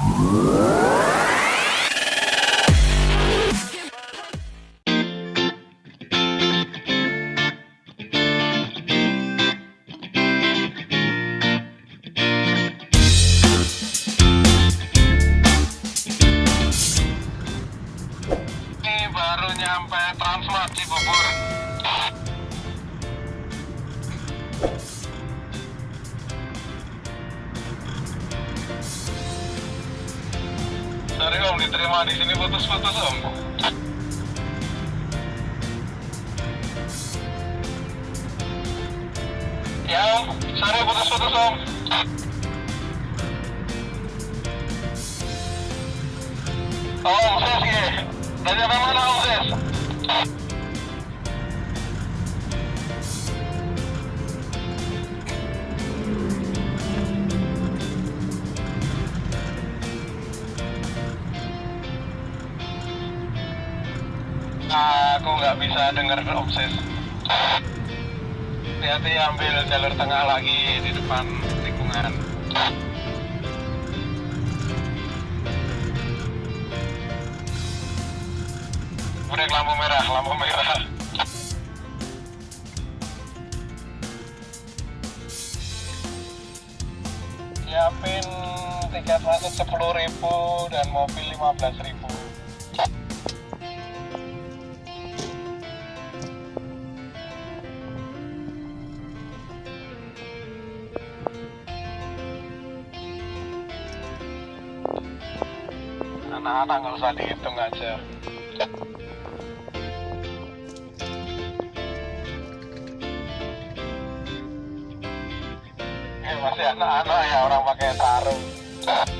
Ini baru nyampe Transmart Cibubur. Di sini putus-putus om. Ya om, sorry putus-putus om. Oh, om, ses ya. Dari apa mana aku nggak bisa dengar obses. Hati-hati ambil jalur tengah lagi di depan tikungan Udah lampu merah lampu merah. Siapin tiket masuk 10.000 dan mobil 15.000 Anak-anak nggak usah dihitung aja. Eh, masih anak-anak ya orang pakai sarung.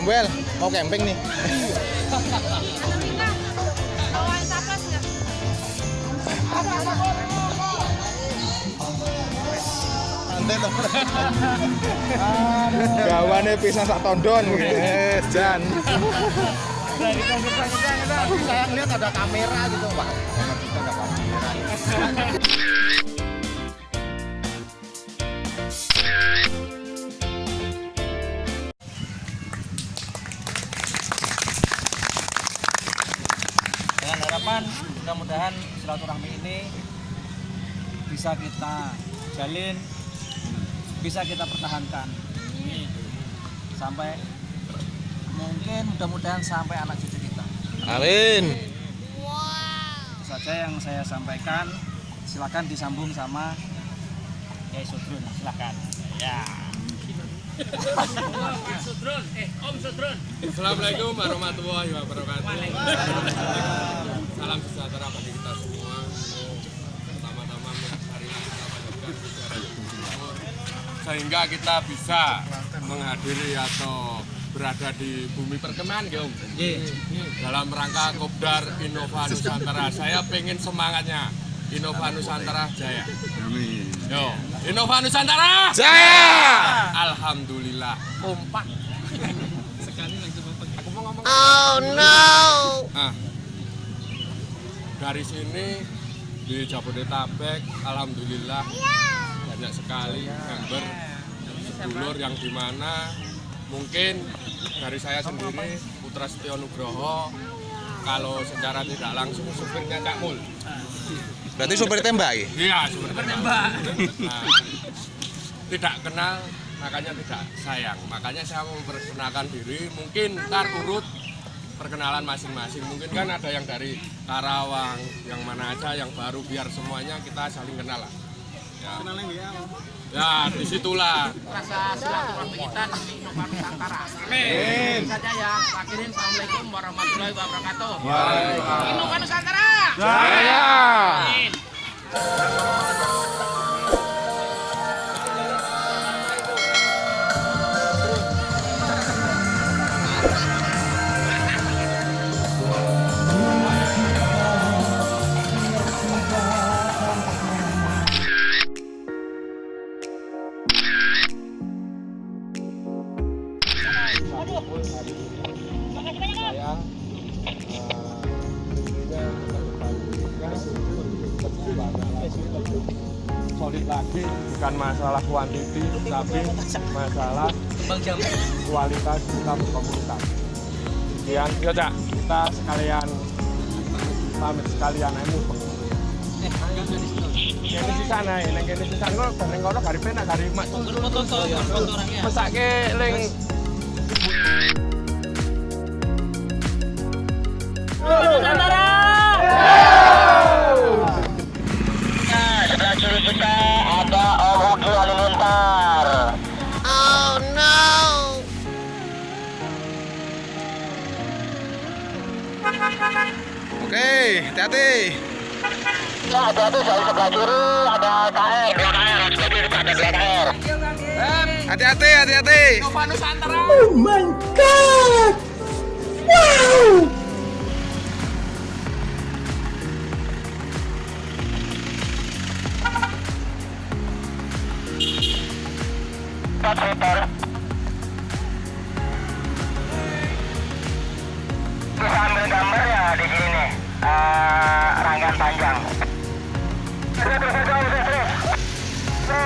Om Wel, mau camping nih. Gawane pisang sak tondon. Wes, Jan. Saya lihat ada kamera gitu, Pak. Kita ada kamera. Bisa kita jalin bisa kita pertahankan. Sampai mungkin mudah-mudahan sampai anak cucu kita. Amin. itu saja yang saya sampaikan. Silakan disambung sama Kiai Sudrun silakan. Ya. Assalamualaikum warahmatullahi wabarakatuh. Salam sejahtera bagi kita semua. Pertama-tama hari ini kita panjatkan puja syukur sehingga kita bisa menghadiri atau berada di bumi perkemahan ya Om. Dalam rangka Kopdar Innova Nusantara. Saya pengen semangatnya Innova Nusantara Jaya. Amin. Yo, Innova Nusantara Jaya. Alhamdulillah kompak. Sekali langsung Aku mau ngomong. Oh no. Nah, dari sini di Jabodetabek alhamdulillah banyak sekali member sedulur yang di mana mungkin dari saya sendiri Putra Setio Nugroho kalau secara tidak langsung supirnya Cak Mul. Berarti supir tembak ya? iya supir tembak. nah, tidak kenal makanya tidak sayang. Makanya saya memperkenalkan diri mungkin ntar urut perkenalan masing-masing. Mungkin kan ada yang dari Karawang yang mana aja yang baru biar semuanya kita saling kenal lah ya, ya di situlah rasa silaturahmi kita di Nusantara. Amin. saja ya. Akhirin Assalamualaikum warahmatullahi wabarakatuh. Inovasi Nusantara. Jaya! Amin. Saya tentunya lebih solid lagi bukan masalah kuantiti tapi masalah kualitas kita berkomunikasi kemudian ya cak kita sekalian pamit sekalian di sana ya, yang di sana kok yang kono gari penak gari mak mesake ling kita ada Oh no! Oke, hati-hati. Ya, hati-hati dari sebelah kiri ada KR, 2KR, sebelah kiri ada 2KR. Hati-hati, hati-hati. Oh my god. Wow. Bisa ambil gambar ya di sini nih. Uh, rangkaian panjang. Terus Terus terus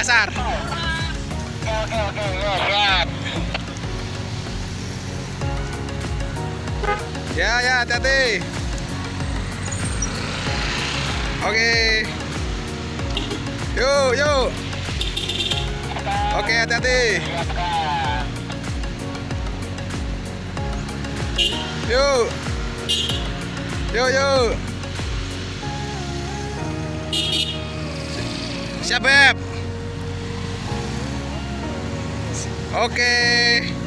Nyasar. Oke, oke, ya. Ya, ya, hati-hati. Oke. Yuk, yuk. Oke, hati-hati. Yuk. Yuk, yuk. Siap, Beb. Oke.